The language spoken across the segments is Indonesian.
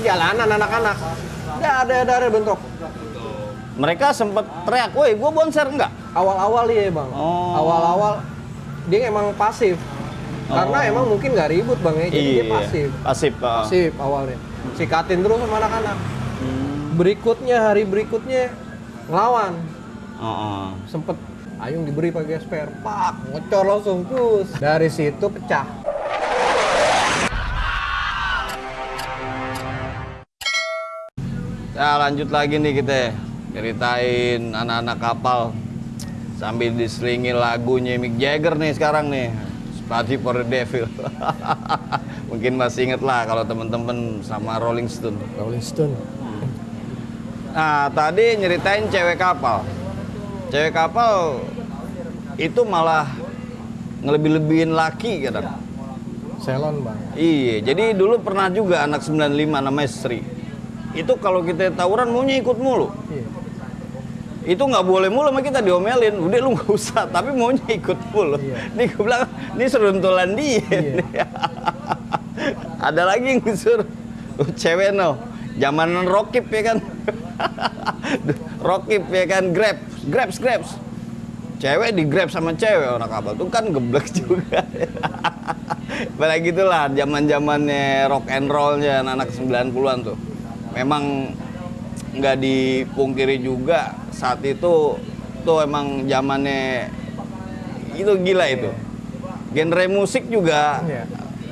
perjalanan anak-anak. Nggak ada ada ada bentuk. Mereka sempat teriak, woi gua bonser enggak? Awal-awal iya bang. Oh. Awal-awal dia emang pasif. Karena Oh. emang mungkin nggak ribut bang ya, jadi dia Iya, pasif. Pasif. ah. Pasif awalnya. Sikatin terus sama anak-anak. Hmm. Berikutnya hari berikutnya ngelawan. Oh, oh. Sempet Ayung diberi pakai spare, pak ngecor langsung kus. Dari situ pecah. Ya lanjut lagi nih kita ceritain anak-anak kapal. Sambil diselingi lagunya Mick Jagger nih sekarang nih. Party for the Devil. Mungkin masih inget lah kalau temen-temen sama Rolling Stone. Rolling Stone. nah tadi nyeritain cewek kapal. Cewek kapal itu malah ngelebih-lebihin laki kadang. Selon bang. Iya, jadi dulu pernah juga anak 95 namanya Sri. Itu kalau kita tawuran maunya ikut mulu. Iya. Itu nggak boleh mulu sama kita diomelin. Udah lu nggak usah, tapi maunya ikut mulu. Iya. Nih gue bilang, ini seruntulan dia. Iya. Ada lagi yang disuruh cewek no, zamanan rokip ya kan. rokip ya kan, grab, grabs, grabs. Cewek di grab sama cewek orang kapal tuh kan geblek juga. Pada gitulah zaman zamannya rock and rollnya anak-anak 90-an tuh. Memang nggak dipungkiri juga saat itu tuh emang zamannya itu gila itu. Genre musik juga Iya.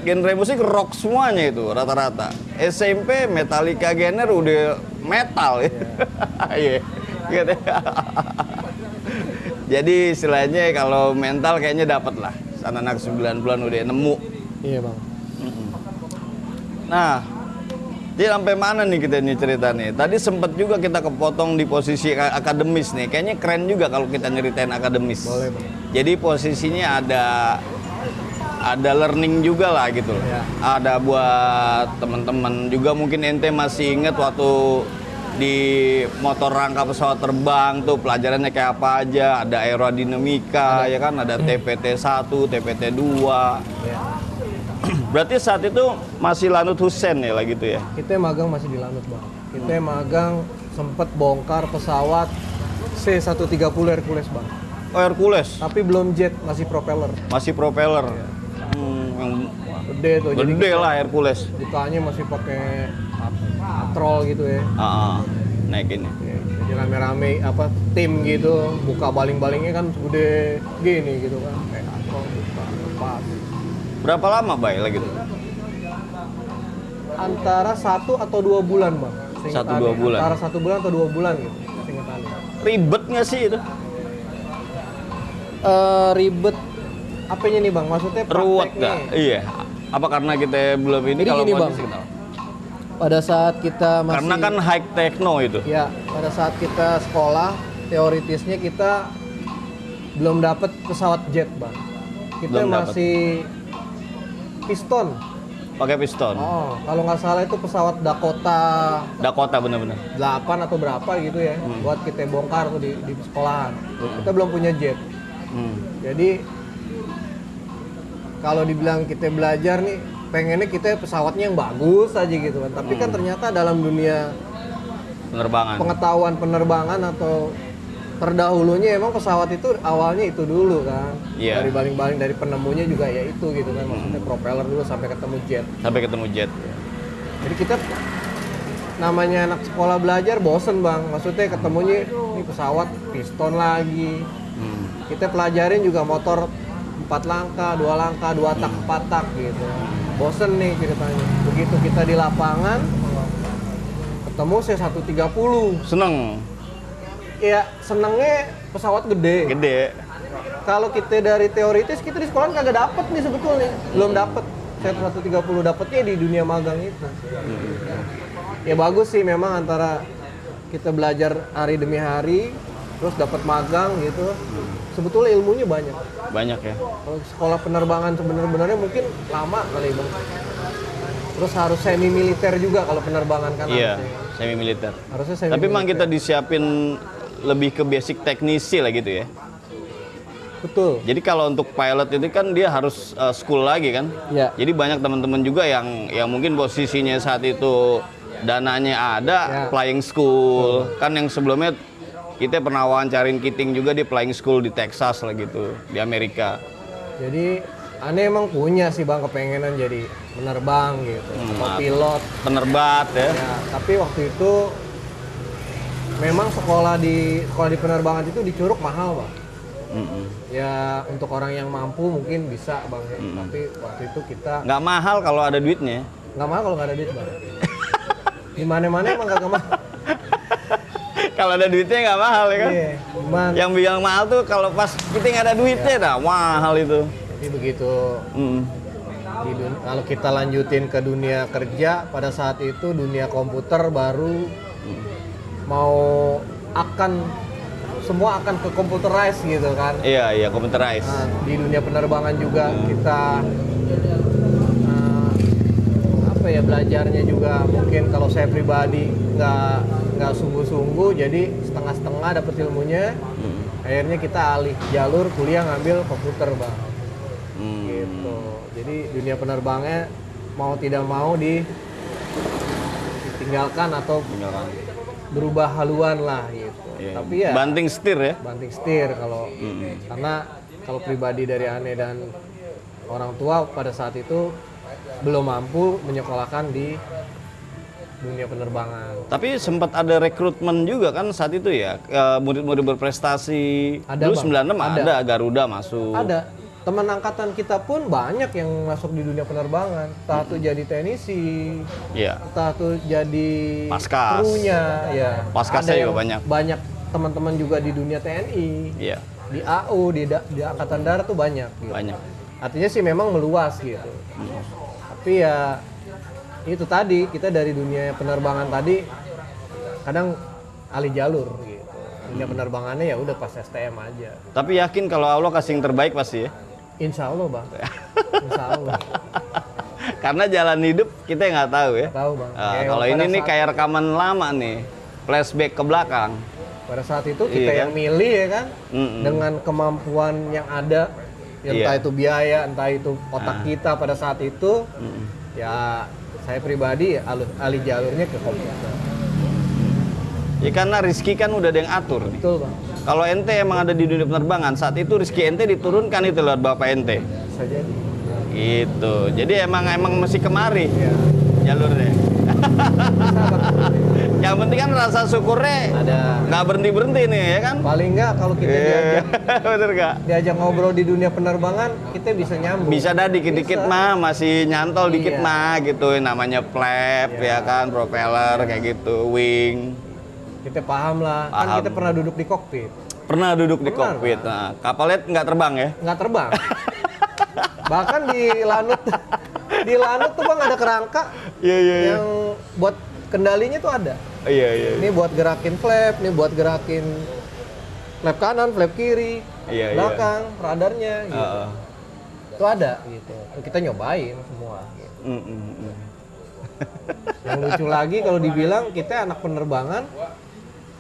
genre musik rock semuanya itu rata-rata. SMP Metallica genre udah metal ya. Iya. Gitu. Jadi istilahnya kalau mental kayaknya dapat lah. Anak-anak 90-an udah nemu. Iya bang. Nah, dia sampai mana nih kita nih cerita nih? Tadi sempet juga kita kepotong di posisi ka- akademis nih. Kayaknya keren juga kalau kita nyeritain akademis. Boleh bang. Jadi posisinya ada ada learning juga lah gitu loh. Ya. Ada buat teman-teman juga mungkin ente masih inget waktu di motor rangka pesawat terbang tuh pelajarannya kayak apa aja, ada aerodinamika ya kan, ada TPT 1, TPT 2. Iya. Berarti saat itu masih Lanut Husen ya lah gitu ya. Kita magang masih di Lanut bang. Kita magang sempet bongkar pesawat C130 Hercules bang. Oh Hercules, Tapi belum jet, masih propeller. masih propeller. Hmm, yang Gede tuh. jadi gede lah Hercules. Bukanya masih pakai patrol gitu ya. Ah, naik ini. Ya, Jadi rame-rame apa tim gitu, buka baling-balingnya kan gede gini gitu kan. Kayak. Berapa lama bay lah gitu? Antara satu atau dua bulan bang. Satu, dua bulan. Antara satu bulan atau dua bulan gitu. Ribet nggak sih itu? Eh, ribet apanya nih bang? Maksudnya Ruwet nggak? Iya. Apa karena kita belum ini Jadi kalau gini, Bang. signal? Pada saat kita masih Karena kan high techno itu. ya pada saat kita sekolah teoritisnya kita belum dapat pesawat jet bang. Kita Belum dapet. Piston. Pakai piston. Oh, kalau nggak salah itu pesawat Dakota Dakota bener-bener. 8 atau berapa gitu ya, Hmm. buat kita bongkar tuh di, di sekolahan. Kita belum punya jet. Hmm. Jadi kalau dibilang kita belajar nih, pengennya kita pesawatnya yang bagus aja gitu kan. Tapi Hmm. kan ternyata dalam dunia Penerbangan. pengetahuan penerbangan atau terdahulunya emang pesawat itu awalnya itu dulu kan. Iya. Dari baling-baling dari penemunya juga ya itu gitu kan. Maksudnya propeller dulu sampai ketemu jet. Sampai ketemu jet. Jadi kita namanya anak sekolah belajar bosen bang. Maksudnya ketemunya ini pesawat piston lagi. Hmm. Kita pelajarin juga motor empat langkah, dua langkah, dua tak, empat tak gitu. Bosen nih ceritanya. Begitu kita di lapangan, ketemu C130. Seneng. Ya senengnya pesawat gede. Gede. Kalau kita dari teoritis kita di sekolah kagak dapet nih sebetulnya. Belum dapet. C130 dapetnya di dunia magang itu. Ya bagus sih memang antara kita belajar hari demi hari, terus dapat magang gitu. Sebetulnya ilmunya banyak. Banyak ya. Kalau sekolah penerbangan sebenarnya mungkin lama kali bang. Terus harus semi militer juga kalau penerbangan kan Iya, harusnya. semi militer. Harusnya semi Tapi memang militer. kita disiapin lebih ke basic teknisi lah gitu ya. betul. Jadi kalau untuk pilot itu kan dia harus uh, school lagi kan. Ya. Jadi banyak teman-teman juga yang yang mungkin posisinya saat itu dananya ada, Ya. flying school. Kan yang sebelumnya kita pernah wawancarin Kiting juga di flying school di Texas lah gitu, di Amerika. Jadi aneh emang punya sih bang kepengenan jadi penerbang gitu, Hmm, atau pilot. Penerbat ya. Ya, tapi waktu itu memang sekolah di sekolah di penerbangan itu di Curug mahal bang. Mm-mm. Ya untuk orang yang mampu mungkin bisa bang. ya. Tapi waktu itu kita Nggak mahal kalau ada duitnya. nggak mahal kalau nggak ada duit bang. Di mana-mana emang nggak mahal. kalau ada duitnya nggak mahal ya kan? Iya, cuman Yang bilang mahal tuh kalau pas kita nggak ada duitnya dah mahal itu. jadi begitu Mm. di dun- kalau kita lanjutin ke dunia kerja pada saat itu dunia komputer baru mau akan semua akan ke computerize gitu kan Iya iya computerized. Nah, di dunia penerbangan juga kita eh, apa ya belajarnya juga mungkin kalau saya pribadi nggak nggak sungguh-sungguh jadi setengah-setengah dapat ilmunya Mm. akhirnya kita alih jalur kuliah ngambil komputer bang Mm. gitu jadi dunia penerbangnya mau tidak mau di ditinggalkan atau. Berubah haluan lah gitu Iya. tapi ya Banting setir ya. banting setir kalau karena kalau pribadi dari aneh dan orang tua pada saat itu belum mampu menyekolahkan di dunia penerbangan Tapi sempat ada rekrutmen juga kan saat itu ya. eh, Murid-murid berprestasi. Ada, Dulu Bang. 96 ada. Ada. Garuda masuk. ada teman angkatan kita pun banyak yang masuk di dunia penerbangan entah tuh jadi teknisi Iya. entah tuh jadi Paskas. krunya ya Paskasnya juga banyak. banyak teman-teman juga di dunia TNI Iya. di AU di, da- di angkatan darat tuh banyak gitu. Banyak. artinya sih memang meluas gitu tapi ya itu tadi kita dari dunia penerbangan tadi kadang alih jalur gitu dunia penerbangannya ya udah pas STM aja Tapi yakin kalau Allah kasih yang terbaik pasti ya. Insya Allah bang Insya Allah Karena jalan hidup kita nggak tahu ya. tahu bang Ah, Kayak kalau ini nih kayak rekaman lama nih. Flashback ke belakang. pada saat itu kita Iya yang milih ya kan Mm-mm. dengan kemampuan yang ada ya entah Iya. itu biaya entah itu otak kita pada saat itu Mm-mm. ya saya pribadi alih, alih jalurnya ke komputer Ya karena Rizky kan udah ada yang atur nih. betul bang Kalau ente emang ada di dunia penerbangan, saat itu Rizky ente diturunkan itu lewat bapak ente. bisa jadi Gitu. Jadi emang emang mesti kemari ya jalurnya. Yang penting kan rasa syukurnya ada nggak berhenti berhenti nih ya kan? paling nggak kalau kita diajak Bener gak? diajak ngobrol di dunia penerbangan kita bisa nyambung Bisa dah dikit-dikit Bisa. mah masih nyantol dikit Iya. mah gitu namanya flap Iya. ya kan propeller kayak gitu wing kita paham lah. Kan Paham. kita pernah duduk di kokpit. Pernah duduk di Pernah, kokpit. Nah kapalnya nggak terbang ya? Nggak terbang. Bahkan di lanut di lanut tuh bang ada kerangka iya iya iya. yang buat kendalinya tuh ada. Iya iya. Ini buat gerakin flap ini buat gerakin flap kanan flap kiri Iya, iya. belakang radarnya gitu. Heeh. itu ada gitu. Kita nyobain semua gitu. Mm, mm, mm. yang lucu lagi kalau dibilang kita anak penerbangan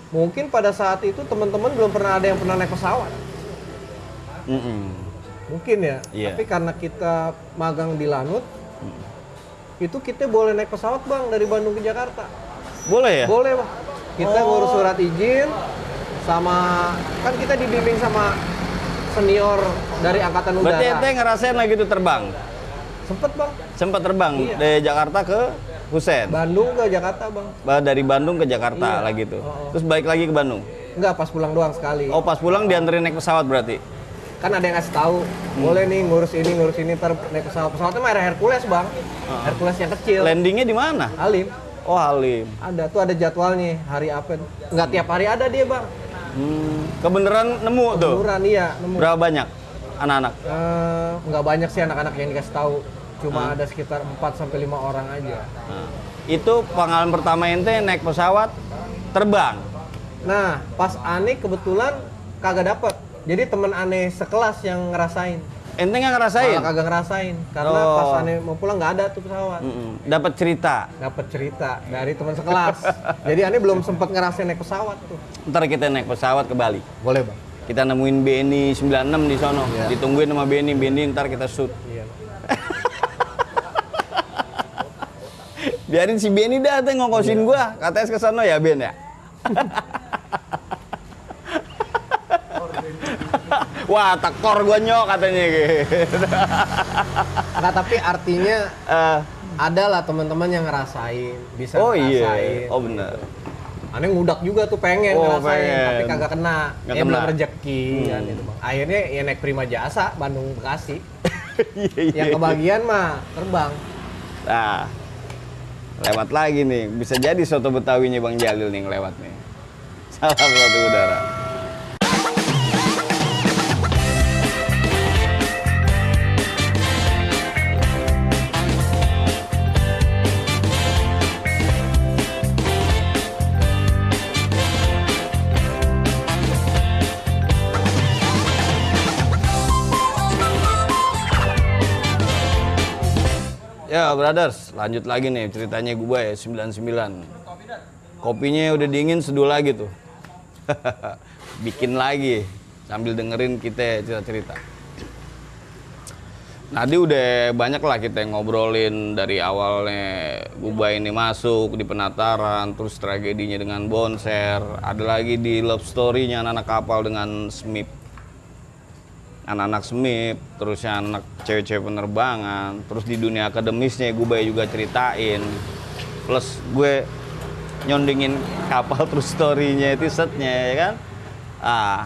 mungkin pada saat itu teman-teman belum pernah ada yang pernah naik pesawat. Mm, mm. mungkin ya Iya. tapi karena kita magang di Lanut itu kita boleh naik pesawat bang dari Bandung ke Jakarta. Boleh ya? Boleh bang. Kita ngurus surat izin sama kan kita dibimbing sama senior dari angkatan berarti udara ente ngerasain lagi tuh terbang? Sempet bang. Sempat terbang Iya. dari Jakarta ke Husen. Bandung ke Jakarta bang. Ba- dari Bandung ke Jakarta Iya. lagi tuh. Oh, oh. terus balik lagi ke Bandung? Enggak pas pulang doang sekali. Oh pas pulang dianterin naik pesawat berarti? Kan ada yang ngasih tahu Hmm. boleh nih ngurus ini ngurus ini ntar naik pesawat. Pesawatnya mah Hercules bang. Ah. Hercules yang kecil. Landingnya di mana? Alim oh Halim. Ada tuh ada jadwalnya hari apa. Nggak tiap hari ada dia bang. Hmm, kebeneran nemu tuh? Beneran iya nemu. Berapa banyak anak-anak? Nggak banyak sih anak-anak yang dikasih tahu Cuma ada sekitar 4 sampai lima orang aja. Nah, itu pengalaman pertama ente naik pesawat terbang? Nah pas aneh kebetulan kagak dapet. Jadi temen aneh sekelas yang ngerasain. Ente nggak ngerasain? Malah kagak ngerasain karena Oh. pas aneh mau pulang nggak ada tuh pesawat. Mm-mm. dapat cerita? Dapat cerita dari teman sekelas. Jadi aneh belum sempat ngerasain naik pesawat tuh. Ntar kita naik pesawat ke Bali. Boleh bang. Kita nemuin BNI 96 di sono. Iya. ditungguin sama BNI BNI ntar kita shoot. Iya Biarin si Benny dah teh ngokosin gua. Katanya ke sono ya Ben ya. Wah, tekor gua nyok katanya gitu. Nggak, tapi artinya Eh, ada lah teman-teman yang ngerasain, bisa oh ngerasain. iya. Oh benar. Aneh ngudak juga tuh pengen Oh, ngerasain, pengen. tapi kagak kena. Nggak ya kena. belum rezeki Hmm. kan itu, Bang. Akhirnya ya naik Prima Jasa Bandung Bekasi. Iya, iya. yang kebagian mah terbang. Nah, lewat lagi nih. Bisa jadi soto Betawinya Bang Jalil nih ngelewat nih. Salam satu udara. Brothers, lanjut lagi nih ceritanya gue ya 99. Kopinya udah dingin seduh lagi tuh. Bikin lagi sambil dengerin kita cerita-cerita. Tadi udah banyak lah kita ngobrolin dari awalnya Guba ini masuk di penataran, terus tragedinya dengan Bonser, ada lagi di love story-nya anak-anak kapal dengan Smith anak-anak semip, terus yang anak cewek-cewek penerbangan, terus di dunia akademisnya gue banyak juga ceritain. Plus gue nyondingin kapal terus story-nya itu setnya ya kan. Ah,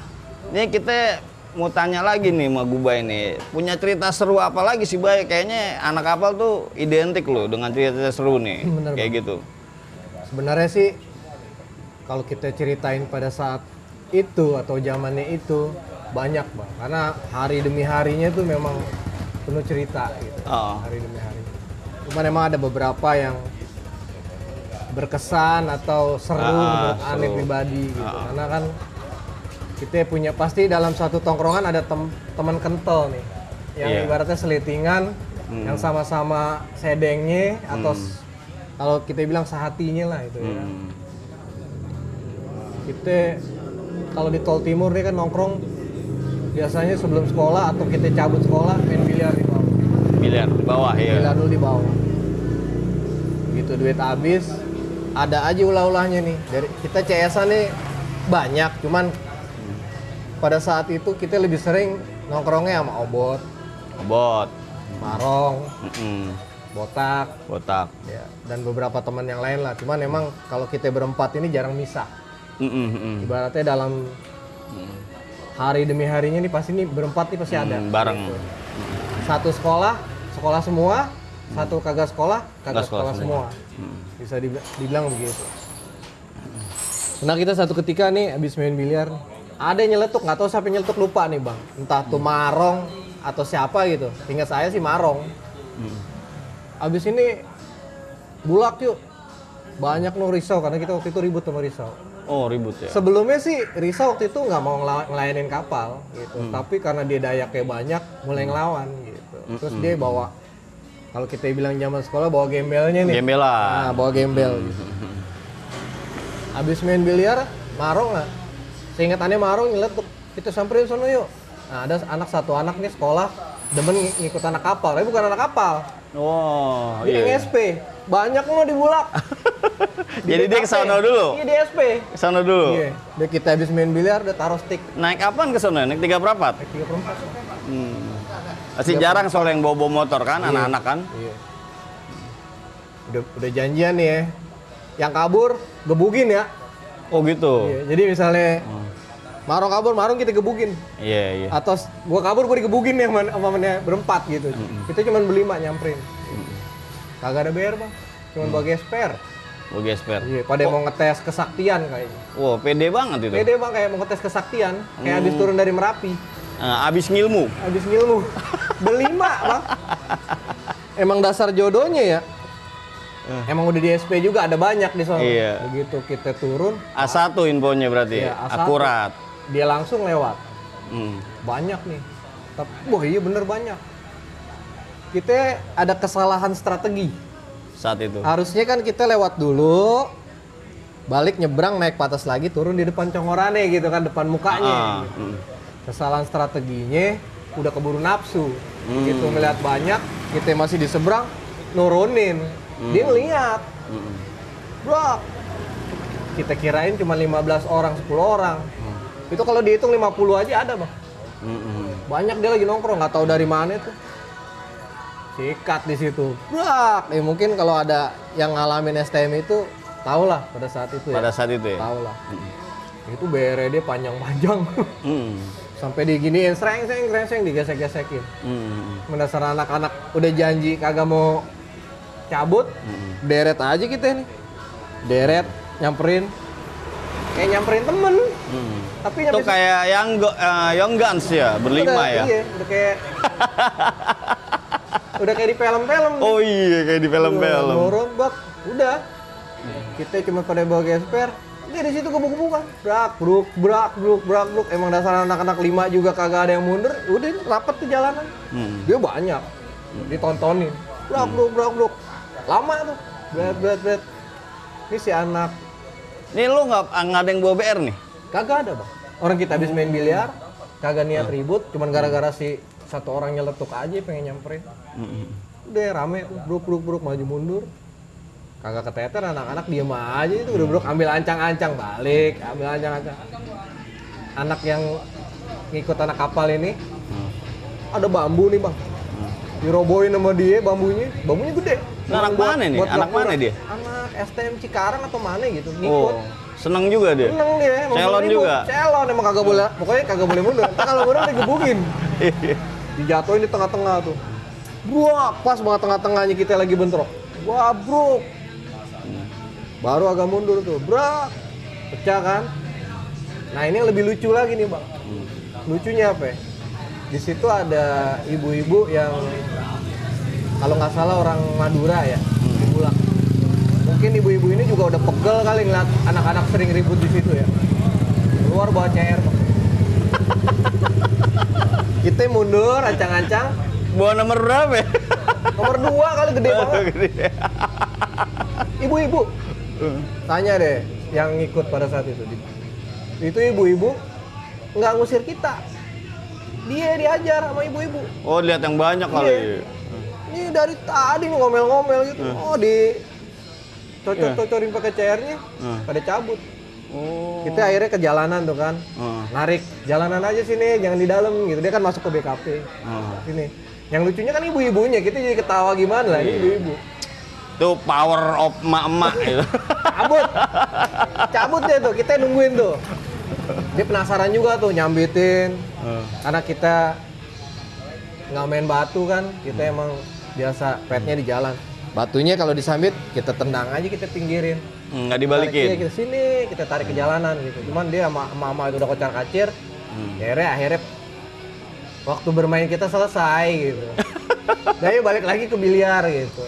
ini kita mau tanya lagi nih sama Guba ini. Punya cerita seru apa lagi sih Bay? Kayaknya anak kapal tuh identik loh dengan cerita seru nih. Bener, Kayak Bang. gitu. Sebenarnya sih kalau kita ceritain pada saat itu atau zamannya itu banyak bang, karena hari demi harinya tuh memang penuh cerita gitu. Oh. Hari demi hari. Cuman emang ada beberapa yang berkesan atau seru Ah, menurut seru. aneh pribadi gitu. Ah. Karena kan kita punya pasti dalam satu tongkrongan ada tem- teman kental nih yang Iya. ibaratnya selitingan Hmm. yang sama-sama sedengnya atau s- kalau kita bilang sehatinya lah itu ya. Hmm. Kita kalau di tol timur nih kan nongkrong biasanya sebelum sekolah atau kita cabut sekolah main biliar di bawah. Biliar di bawah ya. Biliar dulu di bawah. Gitu duit habis ada aja ulah-ulahnya nih. Dari kita CS nih banyak, cuman pada saat itu kita lebih sering nongkrongnya sama obot, Obot. marong, Mm-mm. botak, Botak. ya, dan beberapa teman yang lain lah. Cuman emang kalau kita berempat ini jarang misah. Mm-mm, mm-mm. Ibaratnya dalam hari demi harinya nih pasti nih berempat nih pasti ada. Hmm, bareng. Satu sekolah, sekolah semua, satu kagak sekolah, kagak sekolah sekolah, semua. Hmm. Bisa dib- dibilang begitu. Nah kita satu ketika nih habis main biliar, ada yang nyeletuk, nggak tahu siapa yang nyeletuk lupa nih bang. Entah tuh Marong atau siapa gitu. Ingat saya sih Marong. Hmm. Habis ini bulak yuk. Banyak no risau karena kita waktu itu ribut sama risau. Oh ribut ya. Sebelumnya sih Risa waktu itu nggak mau ngela- ngelayanin kapal gitu, Hmm. tapi karena dia dayaknya banyak, mulai ngelawan gitu. Hmm, Terus dia bawa, kalau kita bilang zaman sekolah bawa gembelnya nih. Gembelan. Nah, bawa gembel gitu. Habis main biliar, Marong nggak? Seingatannya Marong nyeletuk, kita samperin sono yuk. Nah, ada anak satu anak nih sekolah, demen ng- ngikut anak kapal, tapi bukan anak kapal. Oh Dia iya. SP, banyak lo dibulak. Jadi dia ke sono dulu. Iya di SP. Ke sono dulu. Iya, udah kita habis main biliar, udah taruh stick. Naik kapan ke sono? Naik tiga perapat? Naik 34. Hmm. Masih jarang soal yang bawa-bawa motor kan, anak-anak kan? Iya. Udah, udah janjian nih ya. Yang kabur, gebugin ya. Oh gitu. Iya, jadi misalnya Marong kabur, Marong kita gebugin. Iya iya. Atau s- gua kabur, gua digebugin ya sama temennya berempat gitu. Kita cuma berlima nyamperin. Kagak ada bayar bang, cuma bawa gesper. Gue gesper. Iya, pada mau ngetes kesaktian kayaknya. Wow, pede banget itu. Pede bang kayak mau ngetes kesaktian, kayak habis turun dari Merapi. Nah, abis ngilmu. Habis ngilmu. Berlima, Bang. Emang dasar jodohnya ya. Emang udah di SP juga ada banyak di sana. Iya. Begitu kita turun, A1 infonya berarti. Iya, A1. Akurat. Dia langsung lewat. Hmm. Banyak nih. Tapi, wah iya bener banyak. Kita ada kesalahan strategi. Saat itu. Harusnya kan kita lewat dulu, balik nyebrang naik patas lagi turun di depan congorane gitu kan depan mukanya. Ah, hmm. kesalahan strateginya udah keburu nafsu Hmm. begitu ngeliat banyak kita masih di seberang nurunin Dia ngeliat, Mm-mm. bro. Kita kirain cuma 15 orang, 10 orang. Itu kalau dihitung 50 aja ada, Bang. Mm-mm. Banyak dia lagi nongkrong, nggak tahu dari mana tuh. Sikat di situ. Brak. Eh mungkin kalau ada yang ngalamin STM itu tahu lah pada saat itu ya. Pada saat itu ya. Tahu lah. Itu bere dia panjang-panjang. Mm. Sampai diginiin sereng sereng sereng sereng digesek-gesekin. Mm. Mendasar anak-anak udah janji kagak mau cabut, Mm. deret aja kita nih. Deret, nyamperin. Kayak nyamperin temen. Mm. Tapi Itu kayak yang Young Guns ya, berlima udah, ya. Iya, udah kayak udah kayak di film-film. Oh iya kayak di film-film. Dorong bak, udah. Kita cuma pada bawa gesper. Dia di situ gebuk-gebukan. Brak, bruk, brak, bruk, brak, bruk. Emang dasar anak-anak lima juga kagak ada yang mundur. Udah rapat tuh jalanan. Hmm. Dia banyak. Ditontonin. Brak, bruk, brak, bruk. Lama tuh. Bret, bret, bret. Ini si anak Nih lu nggak nggak ada yang bawa BR nih? kagak ada bang. Orang kita habis main biliar, kagak niat ribut, cuman gara-gara si satu orang nyeletuk aja pengen nyamperin. Mm-mm. Udah rame bruk maju mundur. Kagak keteter anak-anak diem aja itu udah bruk ambil ancang-ancang balik, ambil ancang-ancang. Anak yang ngikut anak kapal ini Hmm. ada bambu nih bang. Dirobohin sama dia bambunya, bambunya gede. Nah, anak Buat- mana nih? buat Anak mana dia? Anak STM Cikarang atau mana gitu, ngikut. Oh, seneng juga dia. Seneng dia, emang Celon juga? Celon emang kagak boleh, pokoknya kagak boleh mundur. Ntar kalau mundur digebukin. Dijatuhin di tengah-tengah tuh. Buak, pas banget tengah-tengahnya kita lagi bentrok. Wah, bro. Baru agak mundur tuh, brak. Pecah kan? Nah ini yang lebih lucu lagi nih bang. Lucunya apa ya? Di situ ada ibu-ibu yang kalau nggak salah orang Madura ya, di Bulak. Mungkin ibu-ibu ini juga udah pegel kali ngeliat anak-anak sering ribut di situ ya. Keluar bawa CR. Kita mundur, ancang-ancang. Bawa nomor berapa ya? Nomor dua kali gede banget. Ibu-ibu, tanya deh yang ikut pada saat itu. Itu ibu-ibu nggak ngusir kita. Dia diajar sama ibu-ibu. Oh, lihat yang banyak kali. Iya. Ini dari tadi ngomel-ngomel gitu. Oh, di cocor-cocorin pakai CR-nya, Hmm. pada cabut. Oh. Kita akhirnya ke jalanan tuh kan. Hmm. Narik jalanan aja sini, jangan di dalam gitu. Dia kan masuk ke BKP. Hmm. Sini. Yang lucunya kan ibu-ibunya, kita jadi ketawa gimana lah, ini Iya. ibu-ibu. Itu power of emak-emak gitu. cabut cabut deh tuh kita nungguin tuh dia penasaran juga tuh nyambitin. Hmm. karena kita nggak main batu kan kita emang biasa petnya di jalan. Batunya kalau disambit kita tendang aja kita pinggirin. Hmm, Nggak dibalikin. kita sini kita tarik ke jalanan gitu. Cuman dia sama mama itu udah kocar kacir. Hmm. akhirnya akhirnya waktu bermain kita selesai gitu. Dan yuk balik lagi ke biliar gitu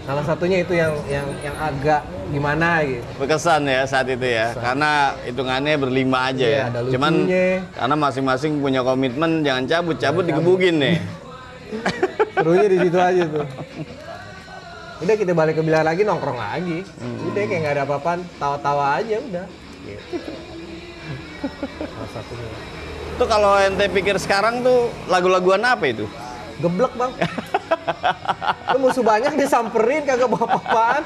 salah satunya itu yang yang yang agak gimana gitu Berkesan ya saat itu ya. Karena hitungannya berlima aja Iya, ya. ada Cuman lucunya. karena masing-masing punya komitmen jangan cabut, cabut digebukin nih. serunya di situ aja tuh udah kita balik ke biliar lagi nongkrong lagi udah kayak nggak ada apa-apaan tawa-tawa aja udah gitu. salah satunya Tuh kalau ente pikir sekarang tuh lagu-laguan apa itu? Geblek bang lu musuh banyak disamperin kagak bawa apa-apaan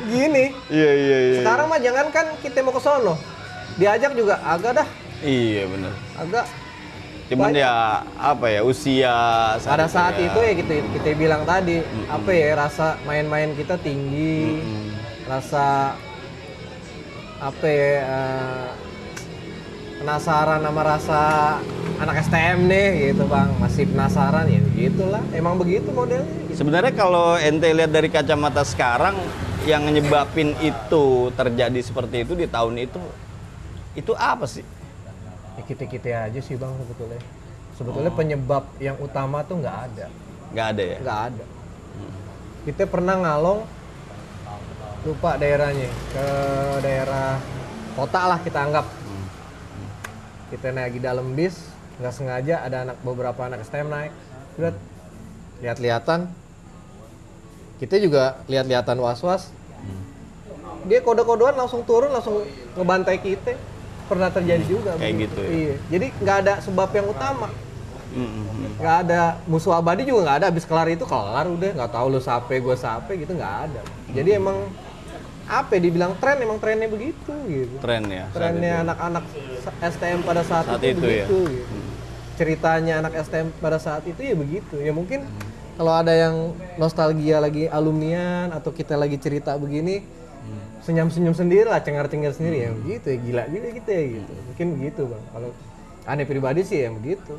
gini Iya iya iya. sekarang mah jangan kan kita mau ke sono diajak juga agak dah Iya bener. agak Cuman Banyak. ya apa ya usia pada saat ya. itu ya kita kita bilang tadi apa ya rasa main-main kita tinggi Mm. rasa apa ya eh, penasaran sama rasa anak STM nih gitu bang masih penasaran ya gitulah emang begitu modelnya gitu. Sebenarnya kalau ente lihat dari kacamata sekarang yang nyebabin itu terjadi seperti itu di tahun itu itu apa sih? ya kita kita aja sih bang sebetulnya sebetulnya penyebab yang utama tuh nggak ada Nggak ada ya? nggak ada kita pernah ngalong lupa daerahnya ke daerah kota lah kita anggap kita naik di dalam bis nggak sengaja ada anak beberapa anak STM naik. Udah. Lihat-lihatan. Kita juga lihat-lihatan was-was. Dia kode-kodean langsung turun langsung ngebantai kita. Pernah terjadi juga. Kayak begitu. gitu ya? iya. Jadi nggak ada sebab yang utama. Nggak ada musuh abadi juga nggak ada. Habis kelar itu kelar udah. Nggak tahu lu sape gue sape gitu nggak ada. Jadi emang apa ya, dibilang tren emang trennya begitu gitu. Tren ya. trennya anak-anak STM pada saat, Saat itu, itu ya. begitu gitu. ceritanya anak STM pada saat itu ya begitu. Ya mungkin kalau ada yang nostalgia lagi alumnian atau kita lagi cerita begini senyum-senyum sendiri lah cengar-cengir sendiri ya begitu ya gila juga gitu ya gitu. Mungkin begitu bang. Kalau aneh pribadi sih ya begitu.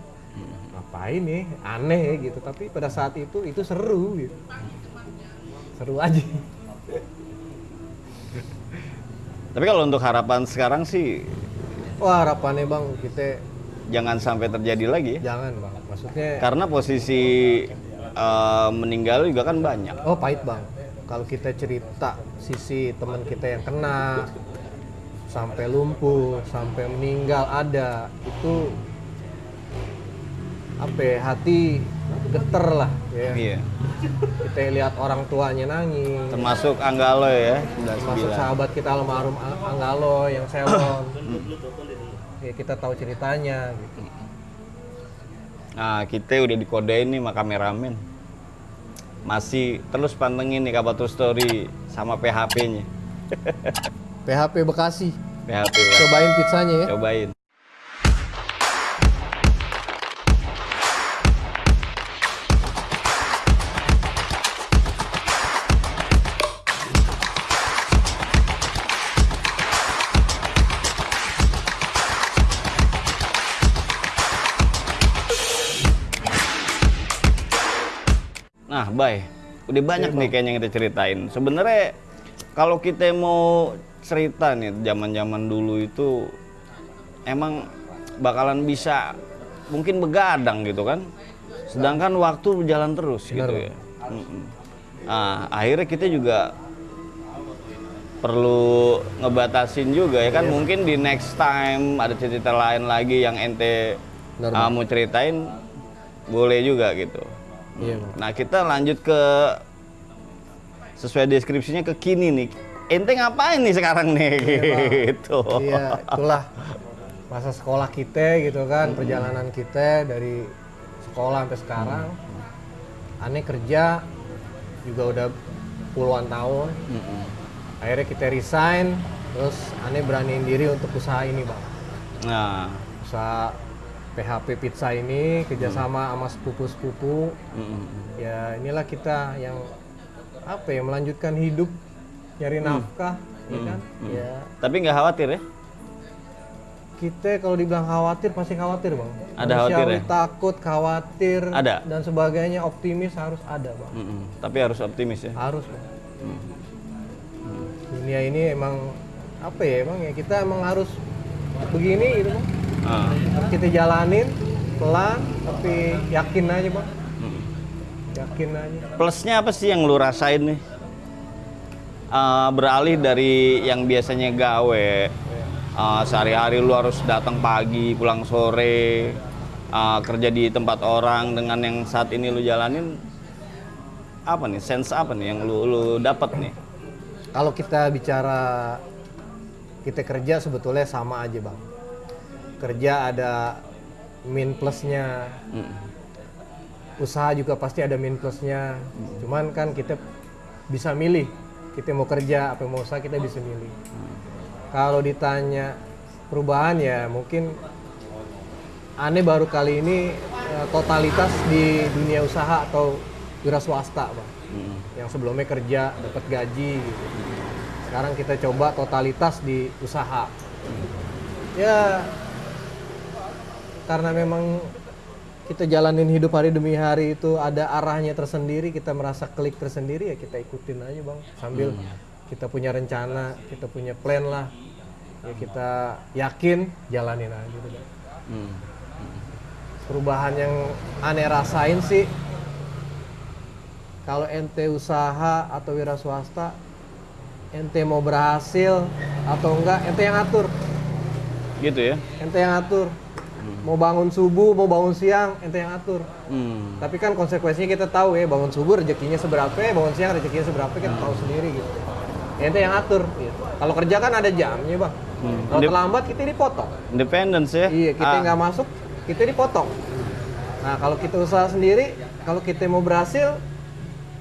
Ngapain nih? Aneh ya gitu. Tapi pada saat itu itu seru gitu. Seru aja Tapi kalau untuk harapan sekarang sih wah harapannya bang kita jangan sampai terjadi lagi ya. jangan bang maksudnya Karena posisi eh, meninggal juga kan banyak. Oh pahit bang. Kalau kita cerita sisi teman kita yang kena sampai lumpuh, sampai meninggal ada itu apa ya, hati geter lah ya. Iya. Kita lihat orang tuanya nangis. Termasuk Anggalo ya, Termasuk 99. sahabat kita almarhum Ang- Anggalo yang selon. ya kita tahu ceritanya gitu. Nah, kita udah dikodein nih sama kameramen. Masih terus pantengin nih kabar True story sama PHP-nya. PHP Bekasi. PHP. Cobain pizzanya ya. Cobain. Bay, udah banyak nih kayaknya yang kita ceritain. Sebenarnya kalau kita mau cerita nih zaman-zaman dulu itu emang bakalan bisa mungkin begadang gitu kan. Sedangkan waktu berjalan terus gitu ya. Nah, akhirnya kita juga perlu ngebatasin juga ya kan mungkin di next time ada cerita lain lagi yang ente Benar, ah, mau ceritain boleh juga gitu. Iya, Bang. Nah kita lanjut ke sesuai deskripsinya ke kini nih. Ente ngapain nih sekarang nih? gitu. Iya, itulah masa sekolah kita gitu kan, perjalanan kita dari sekolah sampai sekarang. Aneh kerja juga udah puluhan tahun. Mm-mm. Akhirnya kita resign, terus aneh beraniin diri untuk usaha ini, Bang. Nah, Usaha PHP pizza ini kerjasama sama sepupu-sepupu. mm-mm. Ya inilah kita yang apa ya melanjutkan hidup, nyari nafkah, ya kan? Ya tapi nggak khawatir ya? kita kalau dibilang khawatir pasti khawatir bang. Ada khawatir Manusiawi ya? takut, khawatir, Ada? dan sebagainya. Optimis harus ada bang. Mm-mm. Tapi harus optimis ya. Harus bang. Dunia ini emang apa ya emang ya kita emang harus begini gitu bang. Ah. Kita jalanin pelan tapi yakin aja bang. Mm. Yakin aja. Plusnya apa sih yang lu rasain nih? Ah, beralih dari yang biasanya gawe, ah, sehari-hari lu harus datang pagi, pulang sore, ah, kerja di tempat orang dengan yang saat ini lu jalanin, apa nih? Sense apa nih yang lu lu dapat nih? Kalau kita bicara kita kerja sebetulnya sama aja bang. Kerja ada min plusnya, Mm. usaha juga pasti ada min plusnya. Cuman kan kita bisa milih. Kita mau kerja apa mau usaha kita bisa milih. Kalau ditanya perubahan ya mungkin aneh baru kali ini eh, totalitas di dunia usaha atau wira swasta, Bang. Mm. Yang sebelumnya kerja dapat gaji gitu. Sekarang kita coba totalitas di usaha. Ya karena memang kita jalanin hidup hari demi hari itu ada arahnya tersendiri, kita merasa klik tersendiri ya kita ikutin aja bang. Sambil kita punya rencana, kita punya plan lah, ya kita yakin jalanin aja gitu bang. Mm. Perubahan yang aneh rasain sih, kalau ente usaha atau wira swasta, ente mau berhasil atau enggak, ente yang atur, Gitu ya? ente yang atur. Mau bangun subuh, mau bangun siang, ente yang atur. Mm. Tapi kan konsekuensinya kita tahu ya, bangun subuh rezekinya seberapa, bangun siang rezekinya seberapa, kita tahu sendiri gitu. Ente yang atur. Gitu. Kalau kerja kan ada jamnya bang. Hmm. Kalau terlambat kita dipotong. Independence ya? Iya, kita Ah, nggak masuk, kita dipotong. Nah kalau kita usaha sendiri, kalau kita mau berhasil,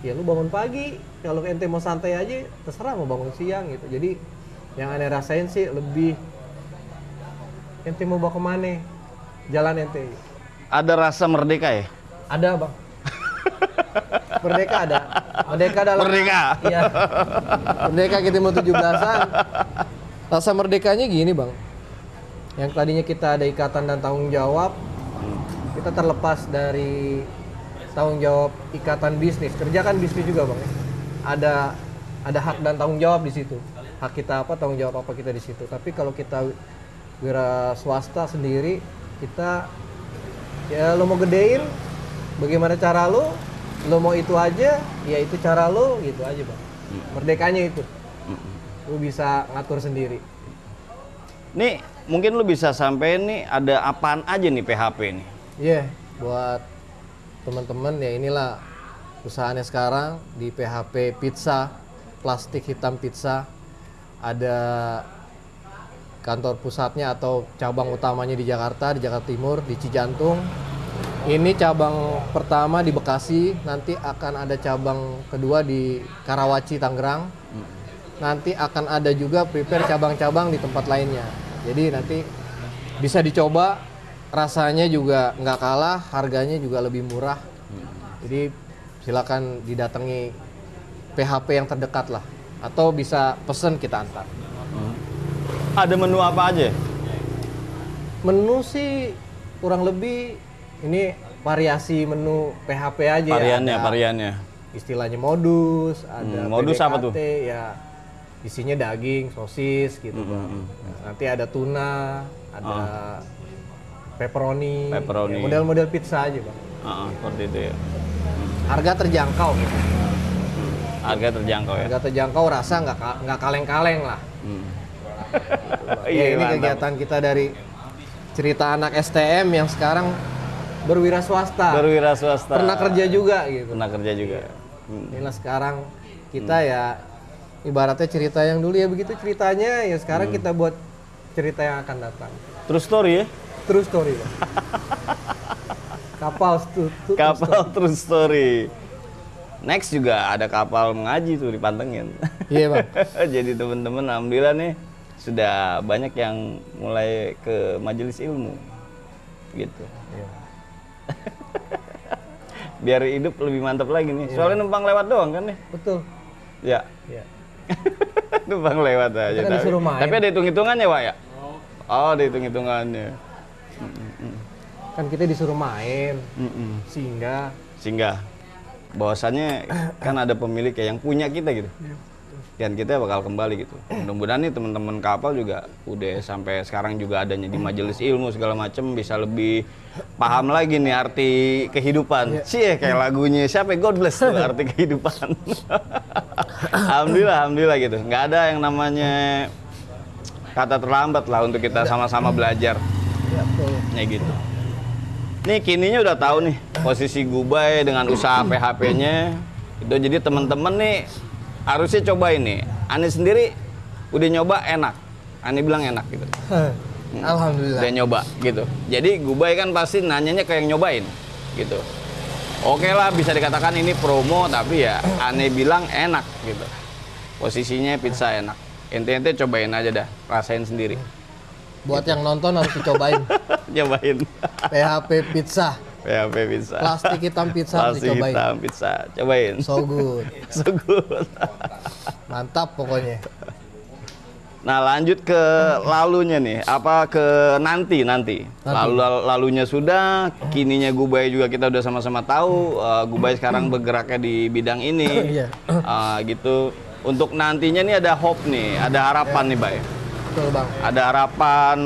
ya lu bangun pagi. Kalau ente mau santai aja, terserah mau bangun siang gitu. Jadi yang aneh rasain sih lebih ente mau bawa ke mana? Jalan ente. Ada rasa merdeka ya? Ada bang. Merdeka ada. Merdeka dalam. Merdeka. Iya. Merdeka kita mau 17-an. Rasa merdekanya gini bang. Yang tadinya kita ada ikatan dan tanggung jawab, kita terlepas dari tanggung jawab ikatan bisnis. Kerja kan bisnis juga bang. Ada ada hak dan tanggung jawab di situ. Hak kita apa, tanggung jawab apa kita di situ. Tapi kalau kita wira swasta sendiri, kita ya lo mau gedein, bagaimana cara lo? Lo mau itu aja, ya itu cara lo, gitu aja bang. Merdekanya itu, lo bisa ngatur sendiri. Nih, mungkin lu bisa sampai nih ada apaan aja nih PHP nih? Iya, buat teman-teman ya inilah usahanya sekarang di PHP Pizza, plastik hitam pizza. Ada kantor pusatnya atau cabang utamanya di Jakarta, di Jakarta Timur, di Cijantung. Ini cabang pertama di Bekasi, nanti akan ada cabang kedua di Karawaci, Tangerang. Nanti akan ada juga prepare cabang-cabang di tempat lainnya. Jadi nanti bisa dicoba, rasanya juga nggak kalah, harganya juga lebih murah. Jadi silakan didatangi PHP yang terdekat lah, atau bisa pesen kita antar. Ada menu apa aja? Menu sih kurang lebih ini variasi menu PHP aja Variannya, ya. Variannya. Istilahnya modus, ada Hmm, modus apa tuh? PDKT, Ya isinya daging, sosis gitu. Hmm, Bang. Nah, nanti ada tuna, ada pepperoni, Pepperoni. ya, model-model pizza aja bang. Ah, seperti itu ya. Harga terjangkau, gitu. Harga terjangkau ya. harga terjangkau, rasa nggak nggak kaleng-kaleng lah. Hmm. Ya, Iya, ini mantap. kegiatan kita dari cerita anak STM yang sekarang berwira swasta. Berwira swasta. Pernah kerja juga gitu. Pernah kerja juga. Hmm. Inilah sekarang kita ya ibaratnya cerita yang dulu ya begitu ceritanya ya Hmm. sekarang kita buat cerita yang akan datang. True story ya? True story. Bang. Kapal tu- tu- Kapal true story. Next juga ada kapal mengaji tuh dipantengin. Iya bang. Jadi teman-teman alhamdulillah nih sudah banyak yang mulai ke majelis ilmu. Gitu. Iya. Biar hidup lebih mantap lagi nih. Soalnya numpang lewat doang kan nih. Betul. Ya. Iya. numpang lewat aja. Kan tapi, tapi ada hitung-hitungannya, Pak ya? Oh, ada hitung-hitungannya. Kan kita disuruh main, Mm-mm. sehingga Sehingga bahwasannya kan ada pemilik ya yang punya kita gitu. Dan kita bakal kembali gitu. Mudah-mudahan nih teman-teman kapal juga udah sampai sekarang juga adanya di majelis ilmu segala macem bisa lebih paham lagi nih arti kehidupan. Sih ya kayak lagunya siapa? God bless tuh arti kehidupan. alhamdulillah, alhamdulillah gitu. Nggak ada yang namanya kata terlambat lah untuk kita sama-sama belajar. ya betul. Ya gitu. Nih kininya udah tahu nih posisi Gubay dengan usaha PHP-nya. Itu jadi teman-teman nih harusnya coba ini. Ani sendiri udah nyoba enak. Ani bilang enak gitu. Alhamdulillah. Udah nyoba gitu. Jadi Gubay kan pasti nanyanya kayak yang nyobain gitu. Oke lah bisa dikatakan ini promo tapi ya Ani bilang enak gitu. Posisinya pizza enak. Ente-ente cobain aja dah, rasain sendiri. Buat yang nonton harus dicobain. Cobain. PHP pizza, PHP pizza. plastik hitam pizza Plastik dicobain. hitam pizza. Cobain. So good. So good. Mantap pokoknya. Nah lanjut ke lalunya nih, apa ke nanti nanti. Lalu lal- lalunya sudah, kininya Gubay juga kita udah sama-sama tahu. eh, Gubay sekarang bergeraknya di bidang ini. Eh, gitu. Untuk nantinya nih ada hope nih, ada harapan nih Bay. Betul bang. Ada harapan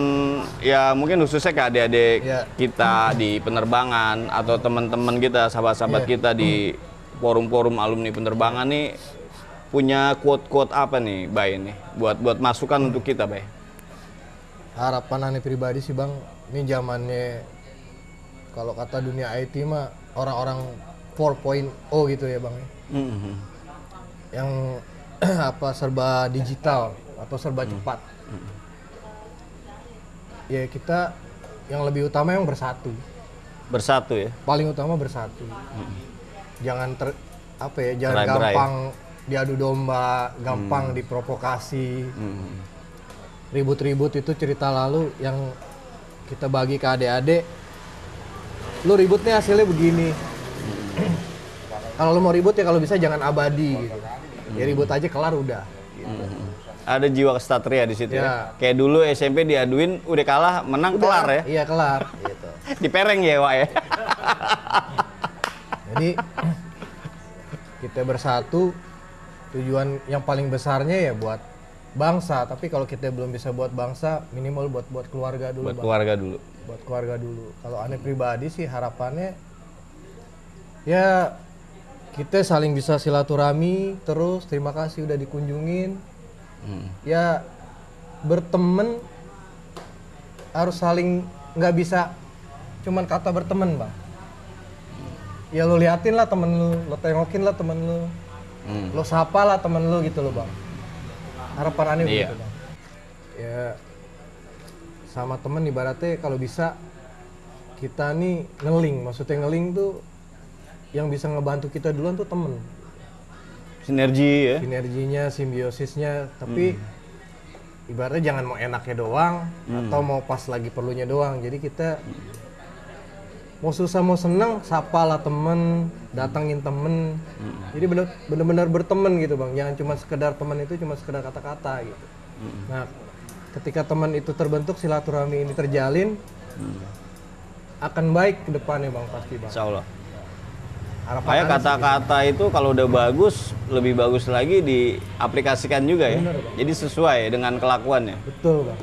ya mungkin khususnya ke adik-adik Iya. kita di penerbangan atau teman-teman kita, sahabat-sahabat Iya. kita di forum-forum alumni penerbangan nih punya quote-quote apa nih, Bay nih buat buat masukan untuk kita, Bay. Harapan aneh pribadi sih bang, ini zamannya kalau kata dunia IT mah orang-orang 4.0 gitu ya bang. Mhm. Yang apa serba digital atau serba cepat. Ya kita yang lebih utama yang bersatu. Bersatu ya. paling utama bersatu jangan ter apa ya jangan Cerai-berai. gampang diadu domba gampang diprovokasi Hmm. ribut-ribut itu cerita lalu yang kita bagi ke adik-adik lu ribut nih hasilnya begini kalau lu mau ribut ya kalau bisa jangan abadi gitu ya ribut aja kelar udah Hmm. Ada jiwa kesatria di situ ya. Ya. Kayak dulu SMP diaduin udah kalah, menang kelar ya. iya kelar gitu Dipereng ya, Wak ya. Jadi kita bersatu tujuan yang paling besarnya ya buat bangsa. Tapi kalau kita belum bisa buat bangsa, minimal buat buat keluarga dulu, Buat Bang. keluarga dulu. Buat keluarga dulu. Kalau aneh pribadi sih harapannya ya kita saling bisa silaturahmi terus. Terima kasih udah dikunjungin. Hmm. Ya berteman harus saling nggak bisa cuman kata berteman bang ya lu liatin lah temen lu lo tengokin lah temen lu Hmm. lo sapa lah temen lu gitu loh bang harapan aneh Iya. begitu bang ya sama temen ibaratnya kalau bisa kita nih ngeling maksudnya ngeling tuh yang bisa ngebantu kita duluan tuh temen Sinergi ya. sinerginya simbiosisnya tapi ibaratnya jangan mau enaknya doang atau mau pas lagi perlunya doang. Jadi kita mau susah mau seneng sapa lah temen datangin temen. Jadi bener bener-bener berteman gitu bang. Jangan cuma sekedar teman itu cuma sekedar kata-kata gitu. Nah ketika teman itu terbentuk silaturahmi ini terjalin akan baik ke depannya bang pasti bang. Insya Allah. Harapan Kayak kata-kata itu kalau udah bagus, lebih bagus lagi diaplikasikan juga ya. Bener, Bang. Jadi sesuai dengan kelakuannya. betul bang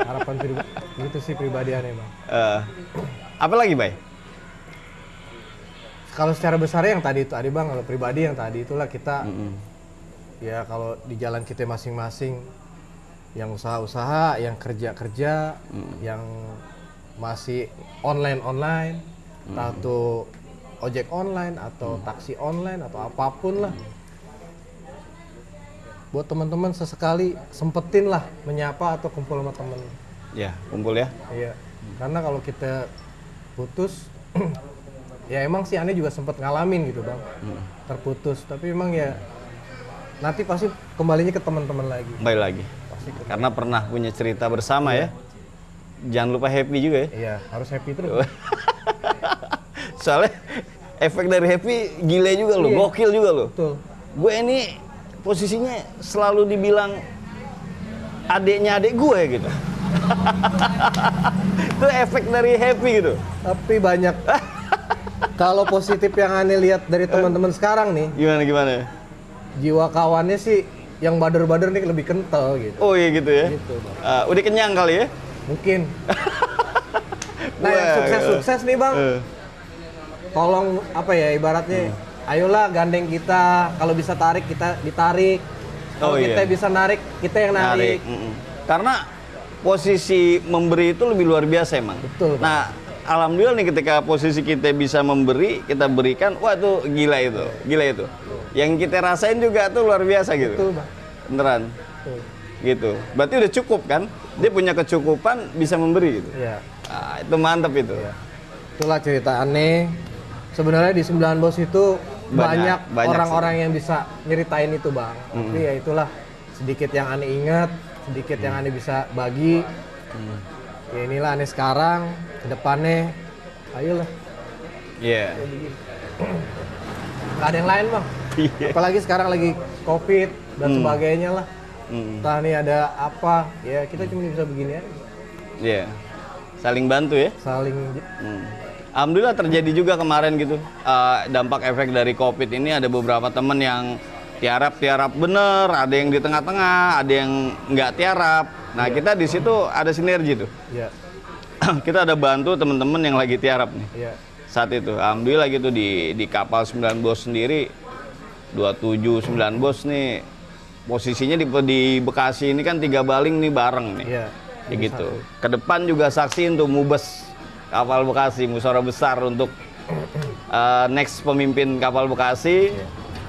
harapan pribadi itu sih pribadi aneh bang Eh, apa lagi, Bay? kalau secara besar yang tadi itu ada bang kalau pribadi yang tadi itulah kita Mm-mm. ya kalau di jalan kita masing-masing yang usaha-usaha yang kerja-kerja yang masih online-online atau ojek online atau taksi online atau apa pun lah buat teman-teman sesekali sempetin lah menyapa atau kumpul sama temen Ya, kumpul ya. Iya, karena kalau kita putus, ya emang sih aneh juga sempat ngalamin gitu bang, terputus. Tapi emang ya nanti pasti kembalinya ke teman-teman lagi. Kembali lagi. Pasti ke- Karena pernah punya cerita bersama ya. Jangan lupa happy juga ya. Iya, harus happy terus. Soalnya efek dari happy gile juga lo, Iya. gokil juga lo. Gue ini posisinya selalu dibilang adiknya adik gue gitu. Itu efek dari happy gitu. Tapi banyak. kalau positif yang aneh lihat dari teman-teman sekarang nih, Gimana gimana? jiwa kawannya sih yang bader-bader nih lebih kental gitu. Oh iya gitu ya. Gitu bang. Ah, udah kenyang kali ya? Mungkin. Nah yang sukses-sukses nih bang, Eh, tolong apa ya ibaratnya ayolah gandeng kita kalau bisa tarik kita ditarik kalau Oh, iya. kita bisa narik kita yang narik, mm-mm. Karena posisi memberi itu lebih luar biasa emang. Betul, Pak. Nah, alhamdulillah nih ketika posisi kita bisa memberi, kita berikan, wah tuh gila itu, gila itu. Yang kita rasain juga tuh luar biasa gitu. betul bang Beneran. betul Gitu. Berarti udah cukup kan? Dia punya kecukupan bisa memberi gitu. ya Ah, itu mantap itu. Iya. itulah cerita aneh sebenarnya di 9 bos itu Banyak, orang-orang yang bisa nyeritain itu bang. Tapi ya itulah sedikit yang aneh ingat sedikit yang aneh bisa bagi. Ya inilah aneh sekarang ke depannya ayolah. Iya. nggak ada yang lain bang? Iya. apalagi sekarang lagi covid dan sebagainya lah. Mm, entah nih ada apa. Ya kita cuma bisa begini aja. Iya. Saling bantu ya. saling Hmm. Alhamdulillah terjadi juga kemarin gitu eh, dampak efek dari COVID ini ada beberapa temen yang tiarap tiarap bener, ada yang di tengah-tengah, ada yang nggak tiarap. Nah kita di situ ada sinergi tuh. ya kita ada bantu temen-temen yang lagi tiarap nih ya saat itu. Alhamdulillah gitu di di kapal 9 bos sendiri 27 9 bos nih posisinya di, di Bekasi ini kan tiga baling nih bareng nih. ya Ya gitu. Ke depan juga saksi untuk mubes kapal Bekasi, musyawarah besar untuk uh, next pemimpin kapal Bekasi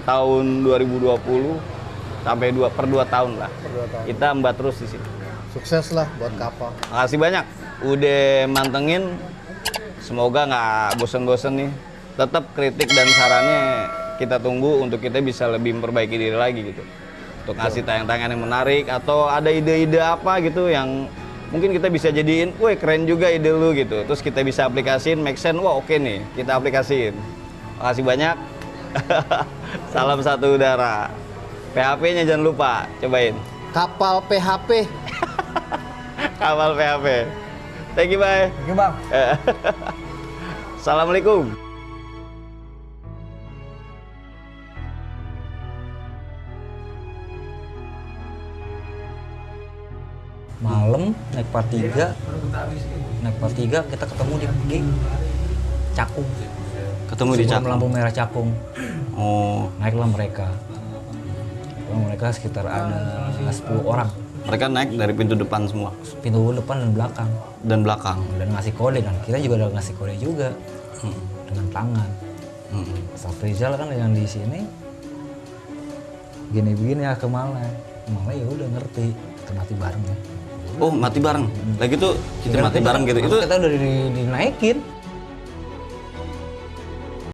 tahun 2020 sampai dua per dua tahun lah. berdua tahun Kita mbak terus di sini. sukses lah buat kapal Makasih banyak. udah mantengin. Semoga nggak bosen-bosen nih. Tetap kritik dan sarannya kita tunggu untuk kita bisa lebih memperbaiki diri lagi gitu. Untuk ngasih tayang-tayangan yang menarik atau ada ide-ide apa gitu yang mungkin kita bisa jadiin, wah keren juga ide lu gitu. Terus kita bisa aplikasiin, make sense, wah oke nih, kita aplikasiin. Makasih banyak. Salam satu udara. PHP-nya jangan lupa, cobain. Kapal PHP. Kapal PHP. Thank you, bye. Oke bang. Assalamualaikum. Naik part 3 naik part 3 kita ketemu di di Cakung. Ketemu di Sebelum Cakung. lampu merah Cakung. Oh, naiklah mereka. Mereka sekitar ada 10 orang. Mereka naik dari pintu depan semua? Pintu depan dan belakang. Dan belakang. dan ngasih kode kan? Kita juga udah ngasih kode juga. Hmm. dengan tangan. Hmm. Staff Rizal kan yang di sini. Gini begini ya ke Malay Malay ya? Udah ngerti. Kita mati bareng ya Oh, mati bareng. Lagi tuh kita mati bareng gitu. Itu kita udah di- dinaikin